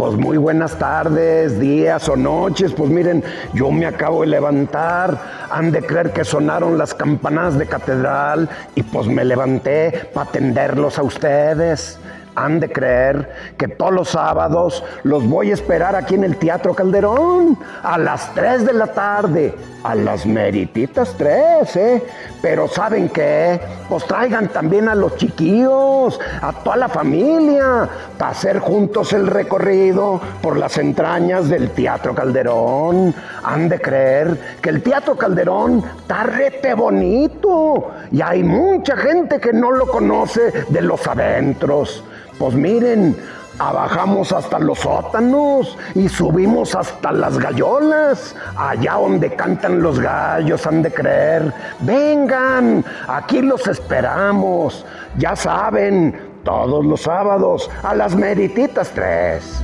Pues muy buenas tardes, días o noches. Pues miren, yo me acabo de levantar. Han de creer que sonaron las campanas de catedral y pues me levanté para atenderlos a ustedes han de creer que todos los sábados los voy a esperar aquí en el Teatro Calderón a las 3 de la tarde, a las merititas 3, ¿eh? Pero ¿saben qué? Pues traigan también a los chiquillos, a toda la familia, para hacer juntos el recorrido por las entrañas del Teatro Calderón. Han de creer que el Teatro Calderón está rete bonito y hay mucha gente que no lo conoce de los adentros. Pues miren, abajamos hasta los sótanos y subimos hasta las gallolas, allá donde cantan los gallos, han de creer. Vengan, aquí los esperamos. Ya saben, todos los sábados a las merititas tres.